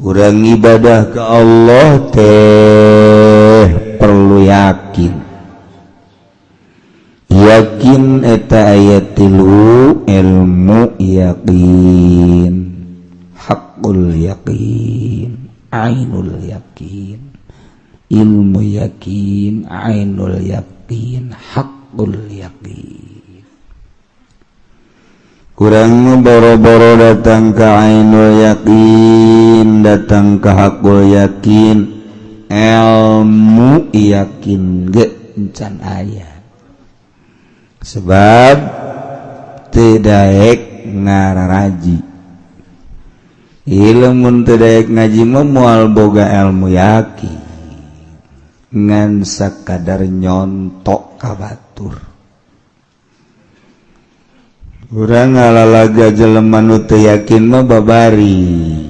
kurang ibadah ke Allah teh perlu yakin yakin eta ayat tilu ilmu yakin hakqu yakin Ainul yakin ilmu yakin Ainul yakin hakqu yakin Hai kurangnyamba-boo datang ke Ainul yakin datangkah hakkul yakin elmu yakin getcan aya sebab teek ngaraji ilmun ngaji memual boga elmu yaki ngansa kadar yonkkabatur Hai kurang ala-laga jelemanuttu yakin mebabari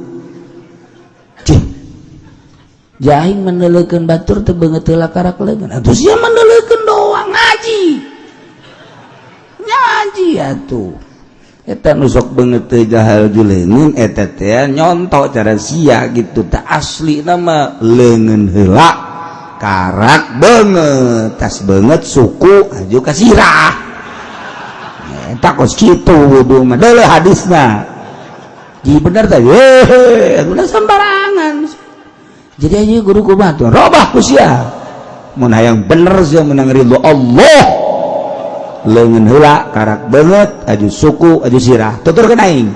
he menelekan Batur bangetla karakter lengan menelkan doang ngaji nyaji tuh nusok bangetlen et cara si gitu tak asli nama lengan hela karak banget tas banget suku juga Ka sirahis sembarangan supaya jadi hanya guru ku bantu robah kusia mun hayang bener sia menang ridho Allah leungeun heula karak banget aju suku aju sirah tutur kana aing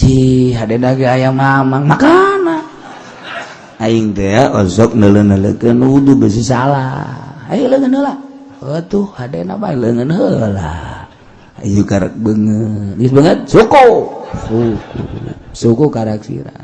ji hadena ge aya mamang makana aing teh ozok neuleuneuleukeun wudu besi salah hayu leungeun heula atuh hadena bae leungeun heula ayu karak banget geus banget suku suku suku karak sirah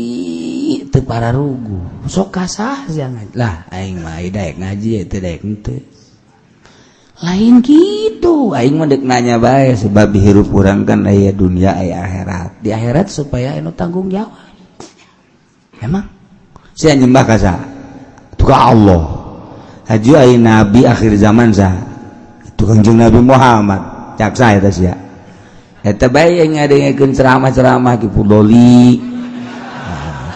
para rugu kaslah lain gitunya bay sebab birup kurangkan ayaah dunia akhirat di akhirat supaya enu tanggung jawa emang sinyembah kaska Allah Haji nabi akhir zaman tukangjung Nabi Muhammad capsa ceram-ramah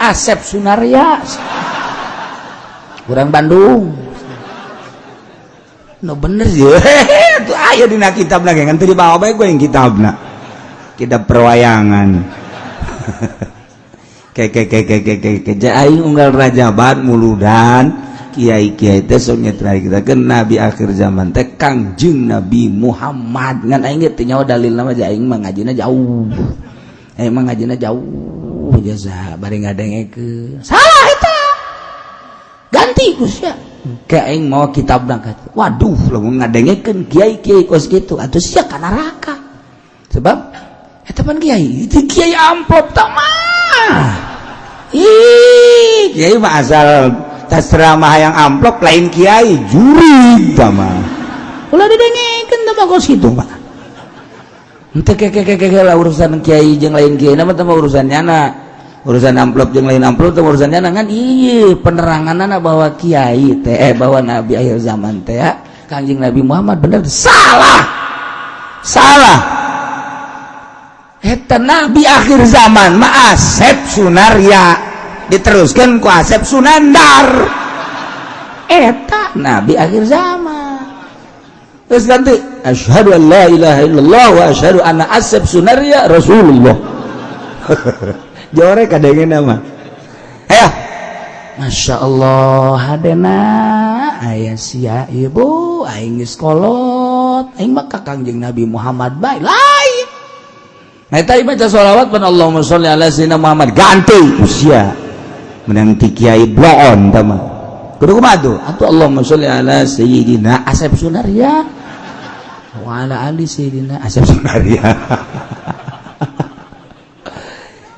asep sunaria orang Bandung kita perwayanganjabar mudan Kiai nabi akhir zaman tegang Nabi Muhammad dalil jauh emangji jauh jaza bari ngadengeke salah eta ganti gus ya keeng mau kita berangkat waduh lamun ngadengekeun kiai kiai kos gitu atuh sia ka neraka sebab eta pan kiai itu kiai amplop tamah, ih kiai mah asal tas yang amplop lain kiai juri sama ulah didengekeun tama kos gitu mah Ente kekekekeke lah urusan kiai jeng lain kiai nama tama urusannya anak urusan amplop yang lain amplop itu urusannya nangan iya penerangan anak bahwa kiai teh eh, bahwa nabi akhir zaman teh ya kanjeng nabi Muhammad benar salah salah eta nabi akhir zaman ma asep ya diteruskan ku asep sunandar eta nabi akhir zaman terus ganti asyhadu an la ilaha illallah wa asyhadu anna asep ya rasulullah jore ada yang nama ayo Masya Allah hadena ayah sia ibu aing sekolot aing mah kangjeng Nabi Muhammad baik lain nah tadi baca sholawat pun Allahumma sholli ala sayyidina Muhammad ganti usia menang kiai bloon tama kudu kumadu atuh Allahumma sholli ala sayyidina Asep Sunaria wa ala ali sayyidina Asep Sunaria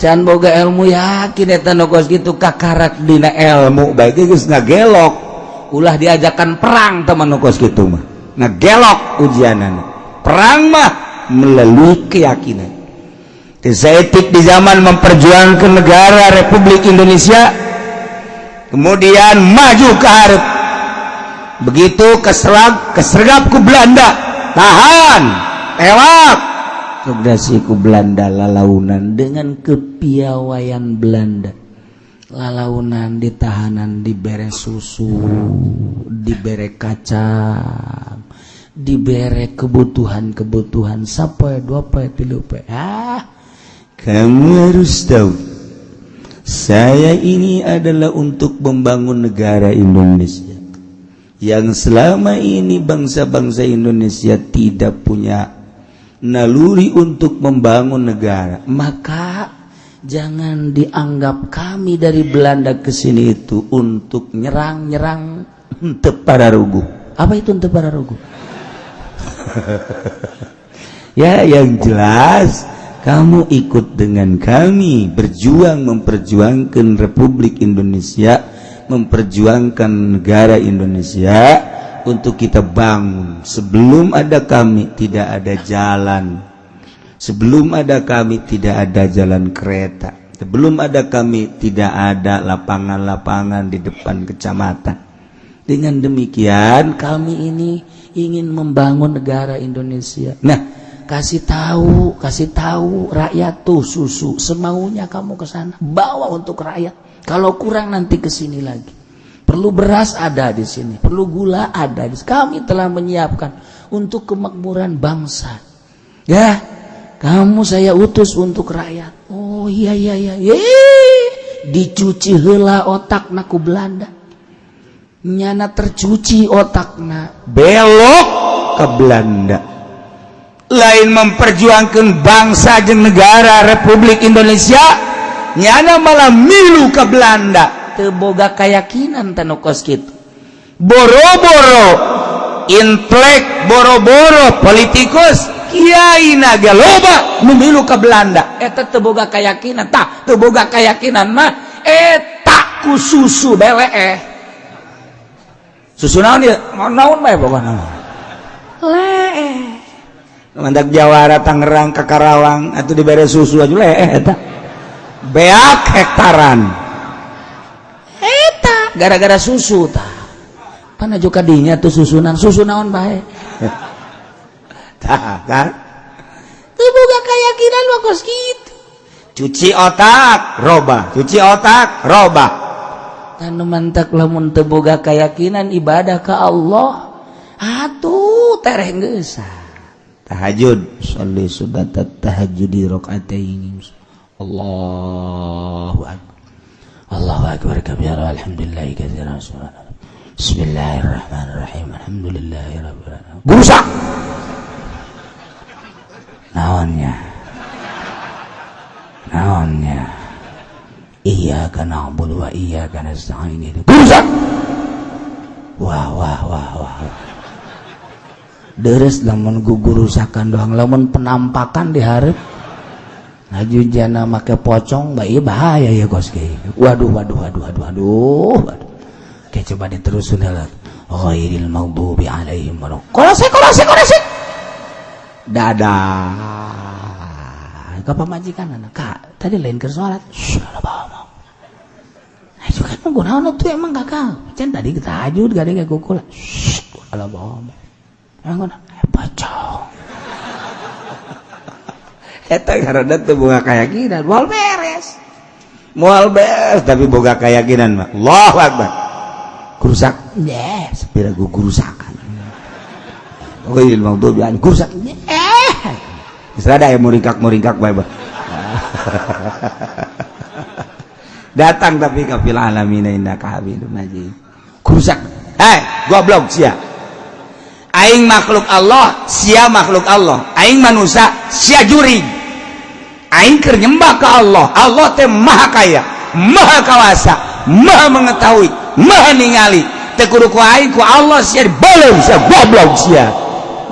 can boga ilmu yakin eta nogos gitu kakarat dina ilmu baik geus ngagelok ulah diajakan perang teman nogos gitu mah ngagelok ujianan perang mah melalui keyakinan Zaitik di zaman memperjuangkan negara Republik Indonesia kemudian maju ke Arab begitu keserag kesergap ke Belanda tahan tewak ku Belanda lalaunan dengan kepiawaian Belanda lalaunan di bere susu di kaca, kacang bere kebutuhan-kebutuhan ya, dua poe tilu ah kamu harus tahu saya ini adalah untuk membangun negara Indonesia yang selama ini bangsa-bangsa Indonesia tidak punya naluri untuk membangun negara maka jangan dianggap kami dari Belanda ke sini itu untuk nyerang-nyerang untuk para rugu apa itu untuk para rugu ya yang jelas kamu ikut dengan kami berjuang memperjuangkan Republik Indonesia memperjuangkan negara Indonesia untuk kita bangun sebelum ada kami tidak ada jalan sebelum ada kami tidak ada jalan kereta sebelum ada kami tidak ada lapangan-lapangan di depan kecamatan dengan demikian kami ini ingin membangun negara Indonesia nah kasih tahu, kasih tahu rakyat tuh susu semaunya kamu ke sana, bawa untuk rakyat. Kalau kurang nanti ke sini lagi. Perlu beras ada di sini, perlu gula ada di sini. Kami telah menyiapkan untuk kemakmuran bangsa. Ya, kamu saya utus untuk rakyat. Oh iya iya iya. Yeay. Dicuci hela otak naku Belanda. Nyana tercuci otakna belok ke Belanda. Lain memperjuangkan bangsa dan negara Republik Indonesia, nyana malah milu ke Belanda. boga kayakakinan ten koskid boro-boro inlek boro-boro politikusaimbilu ke Belandaga kayakkinan takga kayakkinanmah eh tak susuwek eh susun Jawara Tangerang ke Karawang itu diber susu eh, beak hektaran gara-gara susu mana juga dinya tuh susunan susu naun baik kayakakinan cuci otak robba cuci otak robba tan mantak lemun tega kayakakinan ibadah ke Allah atuh terena tahajud tahajud Allahu الله أكبر كبيرا الحمد لله كثيرا سبحان الله بسم الله الرحمن الرحيم الحمد لله رب العالمين naonnya wa wah wah wah wah, wah. deres lamun gugurusakan doang lamun penampakan diharap Haju jana make pocong bayi bahaya ya kos ke. Waduh waduh waduh waduh waduh. waduh. Oke coba diterusin ya, lah. Ghairil maghdubi alaihim waladhdallin. Kolose kolose kolose. Dadah. Ke pamajikan anak kak. Tadi lain ke sholat. Sudah bawa. Nah, juga kan menggunakan itu emang gagal Macam kan tadi kita hajud gak ada kayak kukul. Shh, bawa. Emang guna. Eh, pocong bunga keyakinan mual beres mual beres tapi boga keyakinan mak Allah akbar kurusak yes sepira gue kurusakan oke ilmu lima tuh bilang kurusak eh bisa ada yang meringkak meringkak baik datang tapi kafil alamin inna kahbidun najib kurusak eh goblok siap aing makhluk Allah sia makhluk Allah aing manusia sia juri Aingker nyembah ke Allah Allah teh maha kaya maha kawasa maha mengetahui maha ningali teh kudu ku aing ku Allah sia belum sia goblok sia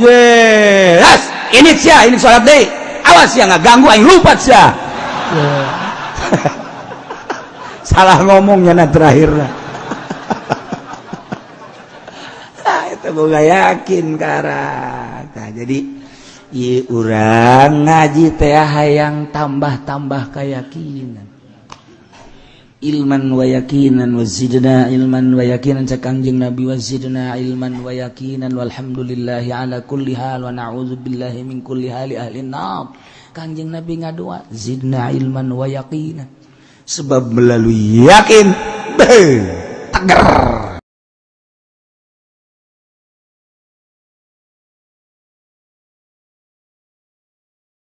yes ini sia ini salat deui awas sia ngaganggu aing lupa sia salah ngomongnya nah terakhir nah, itu gue gak yakin karena nah, jadi rang ngajit yang tambah-tambah kayakakinan ilman wayakinan wa ilman wayakinan kanjeng nabi wa ilman wayakinan alhamdulillah alabil kanjeng nabi zi ilman wayakinan sebab melalui yakin